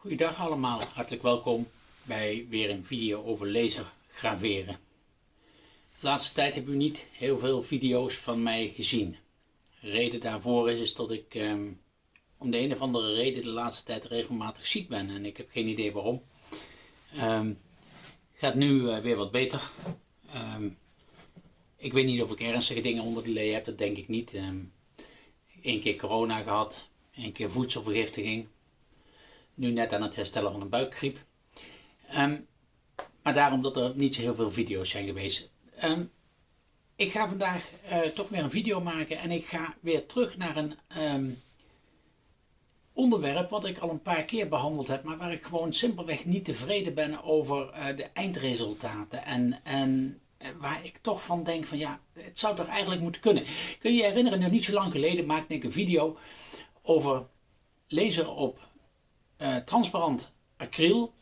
Goedendag allemaal, hartelijk welkom bij weer een video over laser graveren. De laatste tijd heb u niet heel veel video's van mij gezien. De reden daarvoor is, dat ik ehm, om de een of andere reden de laatste tijd regelmatig ziek ben en ik heb geen idee waarom. Um, gaat nu uh, weer wat beter. Um, ik weet niet of ik ernstige dingen onder de lee heb, dat denk ik niet. Eén keer corona gehad, één keer voedselvergiftiging nu net aan het herstellen van een buikgriep. Um, maar daarom dat er niet zo heel veel video's zijn geweest. Um, ik ga vandaag uh, toch weer een video maken en ik ga weer terug naar een um, onderwerp wat ik al een paar keer behandeld heb, maar waar ik gewoon simpelweg niet tevreden ben over uh, de eindresultaten. En, en uh, waar ik toch van denk van ja, het zou toch eigenlijk moeten kunnen. Kun je je herinneren, nog niet zo lang geleden maakte ik een video over laser op uh, transparant acryl.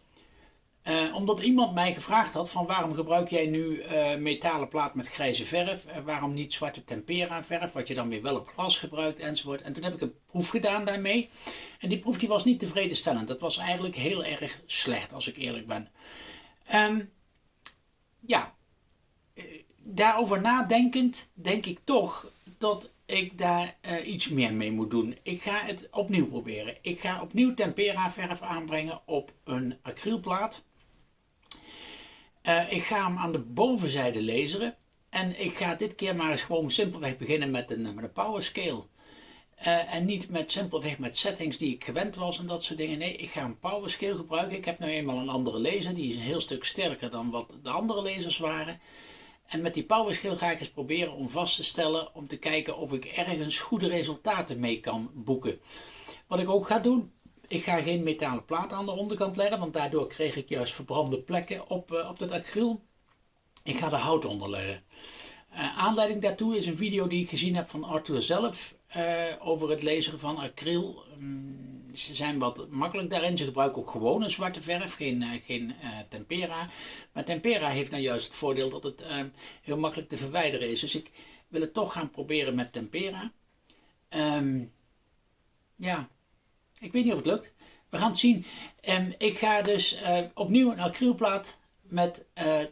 Uh, omdat iemand mij gevraagd had van waarom gebruik jij nu uh, metalen plaat met grijze verf, waarom niet zwarte tempera verf, wat je dan weer wel op glas gebruikt enzovoort. En toen heb ik een proef gedaan daarmee en die proef die was niet tevredenstellend. Dat was eigenlijk heel erg slecht als ik eerlijk ben. Um, ja, daarover nadenkend denk ik toch dat ik daar uh, iets meer mee moet doen. Ik ga het opnieuw proberen. Ik ga opnieuw tempera verf aanbrengen op een acrylplaat. Uh, ik ga hem aan de bovenzijde laseren. En ik ga dit keer maar eens gewoon simpelweg beginnen met een, met een power scale. Uh, en niet met simpelweg met settings die ik gewend was en dat soort dingen. Nee, ik ga een power scale gebruiken. Ik heb nu eenmaal een andere laser. Die is een heel stuk sterker dan wat de andere lasers waren. En met die powerschill ga ik eens proberen om vast te stellen om te kijken of ik ergens goede resultaten mee kan boeken. Wat ik ook ga doen, ik ga geen metalen plaat aan de onderkant leggen, want daardoor kreeg ik juist verbrande plekken op, uh, op het acryl. Ik ga er hout onder leggen. Uh, aanleiding daartoe is een video die ik gezien heb van Arthur zelf uh, over het lezen van acryl. Um, ze zijn wat makkelijk daarin. Ze gebruiken ook gewone zwarte verf, geen, uh, geen tempera. Maar tempera heeft nou juist het voordeel dat het uh, heel makkelijk te verwijderen is. Dus ik wil het toch gaan proberen met tempera. Um, ja, ik weet niet of het lukt. We gaan het zien. Um, ik ga dus opnieuw een acrylplaat met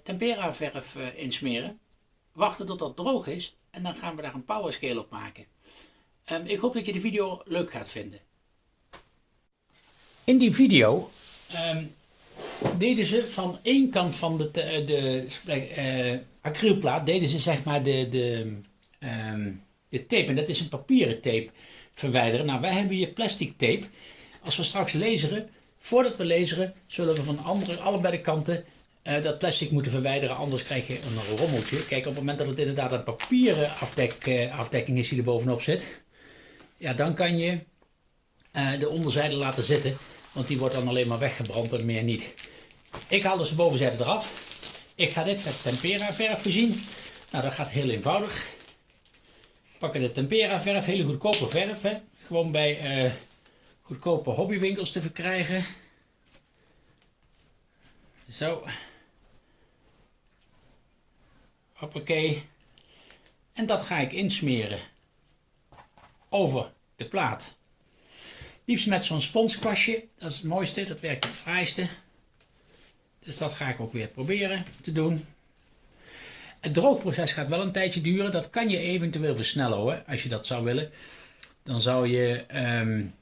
tempera verf insmeren. Wachten tot dat droog is. En dan gaan we daar een power scale op maken. Um, ik hoop dat je de video leuk gaat vinden. In die video um, deden ze van één kant van de, de, de uh, acrylplaat, deden ze zeg maar de, de, um, de tape, en dat is een papieren tape, verwijderen. Nou, wij hebben hier plastic tape. Als we straks laseren, voordat we laseren, zullen we van andere, allebei de kanten uh, dat plastic moeten verwijderen, anders krijg je een rommeltje. Kijk, op het moment dat het inderdaad een papieren afdek, uh, afdekking is die er bovenop zit, ja, dan kan je uh, de onderzijde laten zitten. Want die wordt dan alleen maar weggebrand en meer niet. Ik haal dus de bovenzijde eraf. Ik ga dit met tempera verf voorzien. Nou, dat gaat heel eenvoudig. Pakken de tempera verf, hele goedkope verf. Hè. Gewoon bij goedkope hobbywinkels te verkrijgen. Zo. Hoppakee. En dat ga ik insmeren over de plaat. Liefst met zo'n sponskwastje. Dat is het mooiste, dat werkt het fraaiste. Dus dat ga ik ook weer proberen te doen. Het droogproces gaat wel een tijdje duren. Dat kan je eventueel versnellen hoor, als je dat zou willen. Dan zou je um,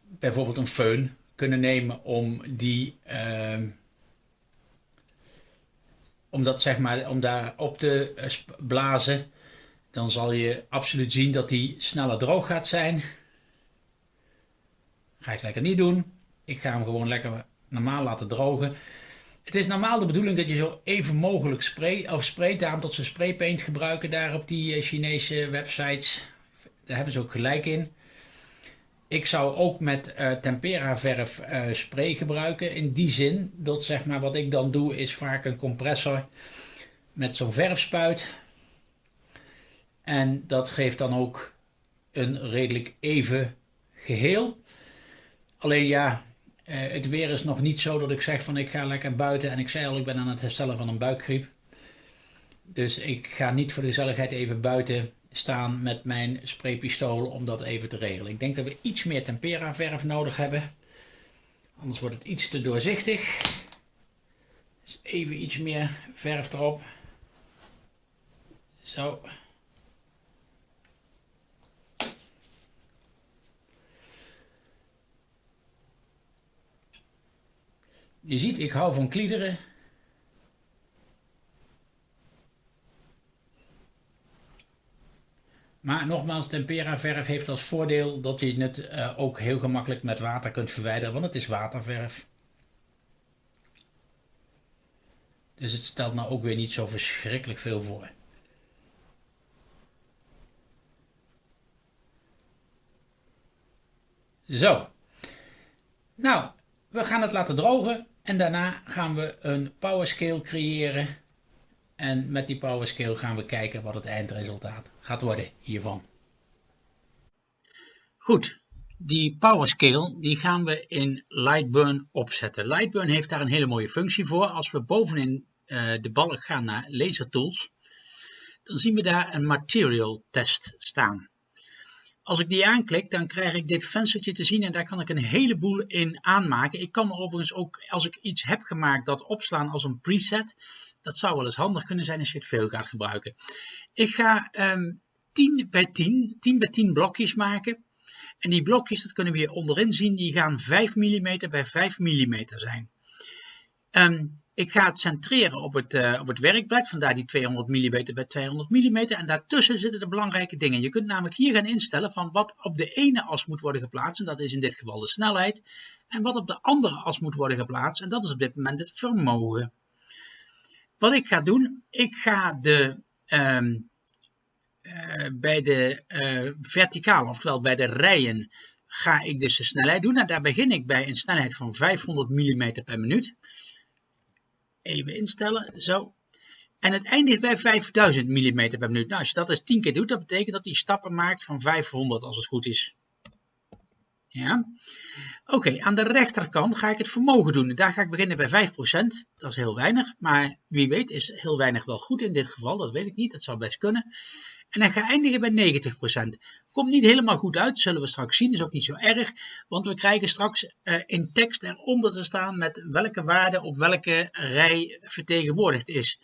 bijvoorbeeld een föhn kunnen nemen om die... Um, om dat zeg maar, om daar op te eh, blazen. Dan zal je absoluut zien dat die sneller droog gaat zijn. Ga ik lekker niet doen. Ik ga hem gewoon lekker normaal laten drogen. Het is normaal de bedoeling dat je zo even mogelijk spray, of sprayt. Daarom dat ze spraypaint gebruiken daar op die eh, Chinese websites. Daar hebben ze ook gelijk in. Ik zou ook met uh, tempera verf uh, spray gebruiken. In die zin dat zeg maar wat ik dan doe is vaak een compressor met zo'n verfspuit. En dat geeft dan ook een redelijk even geheel. Alleen ja, eh, het weer is nog niet zo dat ik zeg van ik ga lekker buiten. En ik zei al, ik ben aan het herstellen van een buikgriep. Dus ik ga niet voor de gezelligheid even buiten staan met mijn spraypistool om dat even te regelen. Ik denk dat we iets meer tempera verf nodig hebben. Anders wordt het iets te doorzichtig. Dus even iets meer verf erop. Zo. Je ziet, ik hou van kliederen. Maar nogmaals, tempera verf heeft als voordeel dat je het uh, ook heel gemakkelijk met water kunt verwijderen, want het is waterverf. Dus het stelt nou ook weer niet zo verschrikkelijk veel voor. Zo. Nou, we gaan het laten drogen en daarna gaan we een powerscale creëren. En met die powerscale gaan we kijken wat het eindresultaat gaat worden hiervan. Goed, die powerscale die gaan we in Lightburn opzetten. Lightburn heeft daar een hele mooie functie voor. Als we bovenin uh, de balk gaan naar Laser Tools, dan zien we daar een material test staan. Als ik die aanklik, dan krijg ik dit venstertje te zien en daar kan ik een heleboel in aanmaken. Ik kan er overigens ook, als ik iets heb gemaakt, dat opslaan als een preset. Dat zou wel eens handig kunnen zijn als je het veel gaat gebruiken. Ik ga um, 10 bij 10, 10 bij 10 blokjes maken. En die blokjes, dat kunnen we hier onderin zien, die gaan 5 mm bij 5 mm zijn. Um, ik ga het centreren op het, uh, op het werkblad, vandaar die 200 mm bij 200 mm. En daartussen zitten de belangrijke dingen. Je kunt namelijk hier gaan instellen van wat op de ene as moet worden geplaatst. En dat is in dit geval de snelheid. En wat op de andere as moet worden geplaatst. En dat is op dit moment het vermogen. Wat ik ga doen, ik ga de, um, uh, bij de uh, verticaal, oftewel bij de rijen, ga ik dus de snelheid doen. En daar begin ik bij een snelheid van 500 mm per minuut. Even instellen, zo. En het eindigt bij 5000 mm per minuut. Nou, als je dat eens 10 keer doet, dat betekent dat hij stappen maakt van 500 als het goed is. Ja. Oké, aan de rechterkant ga ik het vermogen doen. Daar ga ik beginnen bij 5%. Dat is heel weinig, maar wie weet is heel weinig wel goed in dit geval. Dat weet ik niet, dat zou best kunnen. En dan ga eindigen bij 90%. Komt niet helemaal goed uit, zullen we straks zien. Is ook niet zo erg, want we krijgen straks uh, in tekst eronder te staan met welke waarde op welke rij vertegenwoordigd is.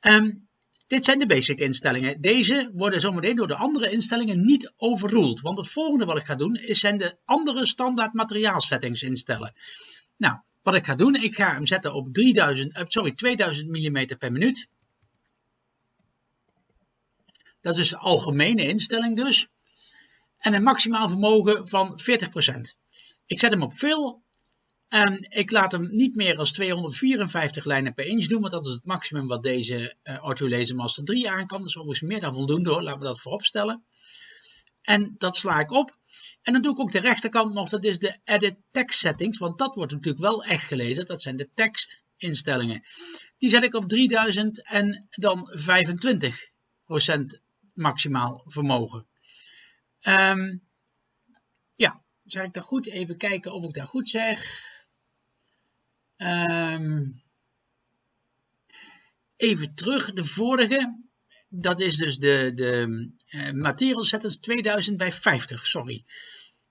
Um, dit zijn de basic instellingen. Deze worden zometeen door de andere instellingen niet overruled. Want het volgende wat ik ga doen, is zijn de andere standaard materiaalsettings instellen. Nou, wat ik ga doen, ik ga hem zetten op 3000, uh, sorry, 2000 mm per minuut. Dat is de algemene instelling dus. En een maximaal vermogen van 40%. Ik zet hem op veel en ik laat hem niet meer als 254 lijnen per inch doen, want dat is het maximum wat deze uh, Laser Master 3 aan kan. Dus overigens meer dan voldoende hoor, laten we dat voorop stellen. En dat sla ik op. En dan doe ik ook de rechterkant nog, dat is de Edit Text Settings, want dat wordt natuurlijk wel echt gelezen. Dat zijn de tekstinstellingen. Die zet ik op 3000 en dan 25% maximaal vermogen. Um, ja, zeg ik dat goed? Even kijken of ik dat goed zeg. Um, even terug, de vorige. Dat is dus de, de uh, material settings 2000 bij 50, sorry.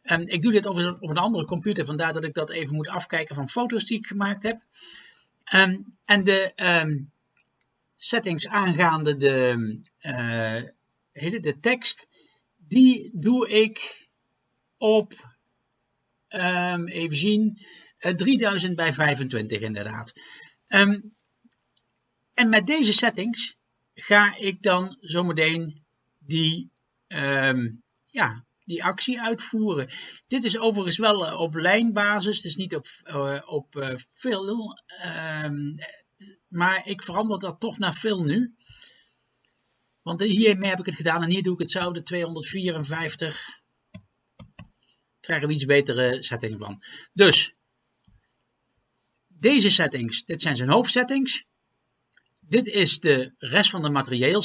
Um, ik doe dit op een, op een andere computer, vandaar dat ik dat even moet afkijken van foto's die ik gemaakt heb. En de settings aangaande de, uh, de tekst, die doe ik op, even zien, 3000 eh, bij 25 inderdaad. Um, en met deze settings ga ik dan zometeen die, um, ja, die actie uitvoeren. Dit is overigens wel uh, op lijnbasis, dus niet op, uh, op. Um, maar ik verander dat toch naar fill nu. Want hiermee heb ik het gedaan en hier doe ik hetzelfde, 254. Krijgen we iets betere setting van. Dus deze settings, dit zijn zijn hoofdsettings. Dit is de rest van de materieel.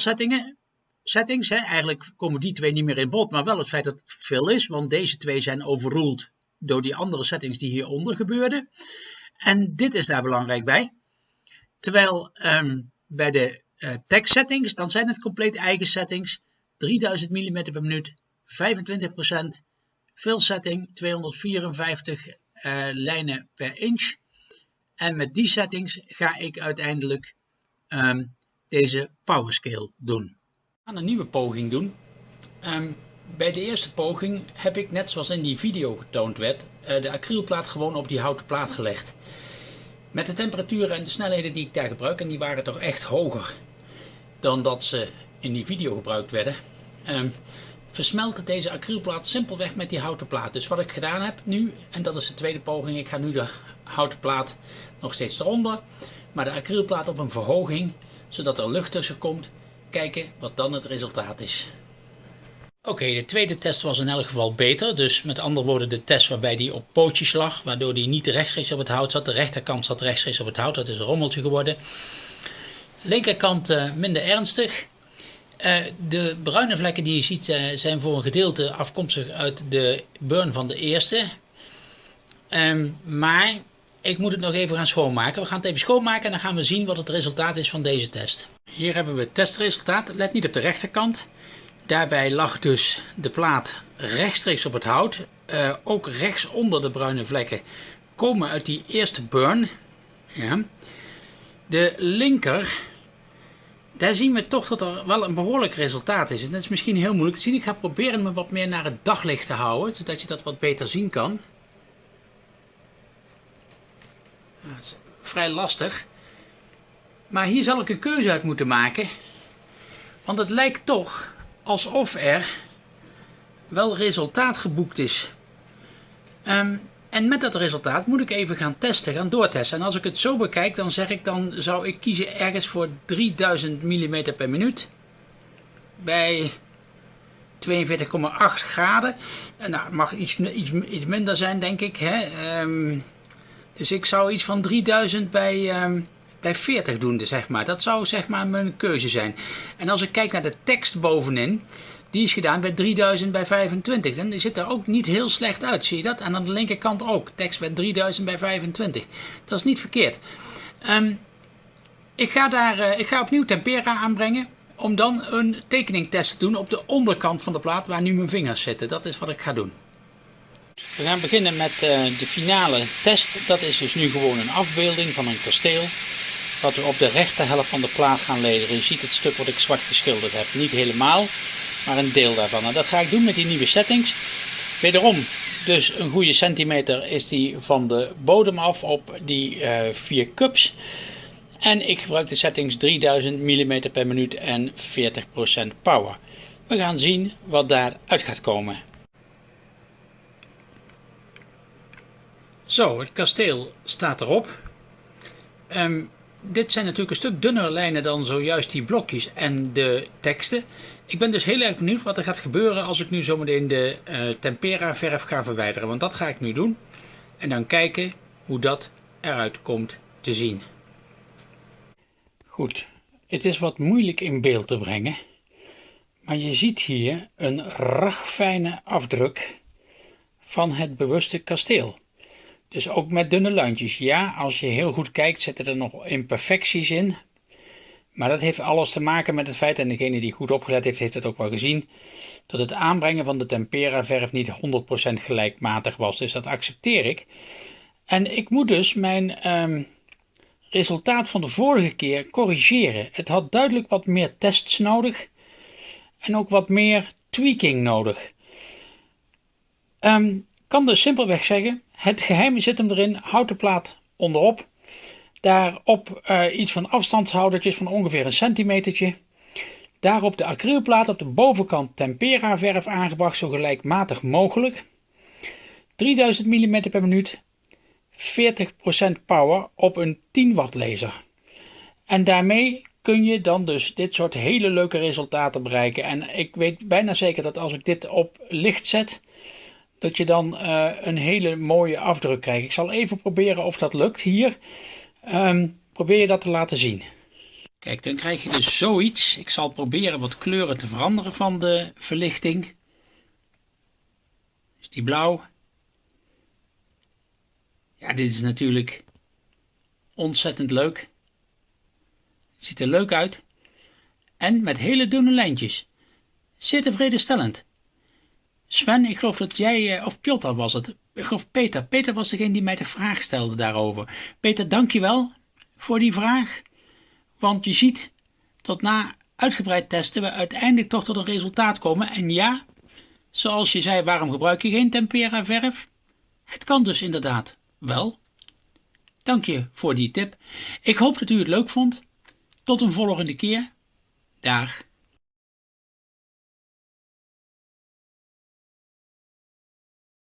Settings, hè. eigenlijk komen die twee niet meer in bod, maar wel het feit dat het veel is, want deze twee zijn overruled door die andere settings die hieronder gebeurden. En dit is daar belangrijk bij. Terwijl um, bij de uh, settings, dan zijn het compleet eigen settings. 3000 mm per minuut, 25%, fill setting 254 uh, lijnen per inch. En met die settings ga ik uiteindelijk um, deze powerscale doen. We gaan een nieuwe poging doen. Um, bij de eerste poging heb ik, net zoals in die video getoond werd, uh, de acrylplaat gewoon op die houten plaat gelegd. Met de temperaturen en de snelheden die ik daar gebruik, en die waren toch echt hoger dan dat ze in die video gebruikt werden, um, deze acrylplaat simpelweg met die houten plaat. Dus wat ik gedaan heb nu, en dat is de tweede poging, ik ga nu de houten plaat nog steeds eronder, maar de acrylplaat op een verhoging, zodat er lucht tussen komt. Kijken wat dan het resultaat is. Oké, de tweede test was in elk geval beter. Dus met andere woorden de test waarbij die op pootjes lag. Waardoor die niet rechtstreeks op het hout zat. De rechterkant zat rechtstreeks op het hout. Dat is een rommeltje geworden. Linkerkant uh, minder ernstig. Uh, de bruine vlekken die je ziet uh, zijn voor een gedeelte afkomstig uit de burn van de eerste. Um, maar ik moet het nog even gaan schoonmaken. We gaan het even schoonmaken en dan gaan we zien wat het resultaat is van deze test. Hier hebben we het testresultaat. Let niet op de rechterkant. Daarbij lag dus de plaat rechtstreeks op het hout. Ook rechts onder de bruine vlekken komen uit die eerste burn. Ja. De linker, daar zien we toch dat er wel een behoorlijk resultaat is. En dat is misschien heel moeilijk te zien. Ik ga proberen me wat meer naar het daglicht te houden, zodat je dat wat beter zien kan. Dat is vrij lastig. Maar hier zal ik een keuze uit moeten maken. Want het lijkt toch alsof er wel resultaat geboekt is. Um, en met dat resultaat moet ik even gaan testen, gaan doortesten. En als ik het zo bekijk, dan zeg ik dan zou ik kiezen ergens voor 3000 mm per minuut. Bij 42,8 graden. En nou, mag iets, iets, iets minder zijn, denk ik. Hè? Um, dus ik zou iets van 3000 bij, um, bij 40 doen, dus zeg maar. Dat zou zeg maar mijn keuze zijn. En als ik kijk naar de tekst bovenin, die is gedaan bij 3000 bij 25. Dan zit er ook niet heel slecht uit, zie je dat? En aan de linkerkant ook, tekst bij 3000 bij 25. Dat is niet verkeerd. Um, ik, ga daar, uh, ik ga opnieuw tempera aanbrengen om dan een tekeningtest te doen op de onderkant van de plaat waar nu mijn vingers zitten. Dat is wat ik ga doen. We gaan beginnen met uh, de finale test. Dat is dus nu gewoon een afbeelding van een kasteel wat we op de rechterhelft van de plaat gaan lederen. Je ziet het stuk wat ik zwart geschilderd heb. Niet helemaal, maar een deel daarvan. En dat ga ik doen met die nieuwe settings. Wederom, dus een goede centimeter is die van de bodem af op die uh, vier cups. En ik gebruik de settings 3000 mm per minuut en 40% power. We gaan zien wat daaruit gaat komen. Zo, het kasteel staat erop. Um, dit zijn natuurlijk een stuk dunnere lijnen dan zojuist die blokjes en de teksten. Ik ben dus heel erg benieuwd wat er gaat gebeuren als ik nu zometeen de uh, tempera verf ga verwijderen. Want dat ga ik nu doen. En dan kijken hoe dat eruit komt te zien. Goed, het is wat moeilijk in beeld te brengen. Maar je ziet hier een ragfijne afdruk van het bewuste kasteel. Dus ook met dunne lijntjes. Ja, als je heel goed kijkt zitten er nog imperfecties in. Maar dat heeft alles te maken met het feit, en degene die goed opgelet heeft, heeft het ook wel gezien, dat het aanbrengen van de tempera verf niet 100% gelijkmatig was. Dus dat accepteer ik. En ik moet dus mijn um, resultaat van de vorige keer corrigeren. Het had duidelijk wat meer tests nodig en ook wat meer tweaking nodig. Um, kan dus simpelweg zeggen, het geheim zit hem erin, houten plaat onderop. Daarop uh, iets van afstandshoudertjes van ongeveer een centimetertje. Daarop de acrylplaat op de bovenkant tempera verf aangebracht zo gelijkmatig mogelijk. 3000 mm per minuut, 40% power op een 10 watt laser. En daarmee kun je dan dus dit soort hele leuke resultaten bereiken. En ik weet bijna zeker dat als ik dit op licht zet, dat je dan uh, een hele mooie afdruk krijgt. Ik zal even proberen of dat lukt hier. Um, probeer je dat te laten zien. Kijk, dan krijg je dus zoiets. Ik zal proberen wat kleuren te veranderen van de verlichting. Is die blauw? Ja, dit is natuurlijk ontzettend leuk. Het ziet er leuk uit. En met hele dunne lijntjes. Zeer tevredenstellend. Sven, ik geloof dat jij, eh, of Piotr was het. Ik geloof Peter. Peter was degene die mij de vraag stelde daarover. Peter, dankjewel voor die vraag. Want je ziet, tot na uitgebreid testen we uiteindelijk toch tot een resultaat komen. En ja, zoals je zei, waarom gebruik je geen tempera verf? Het kan dus inderdaad wel. Dank je voor die tip. Ik hoop dat u het leuk vond. Tot een volgende keer. Dag.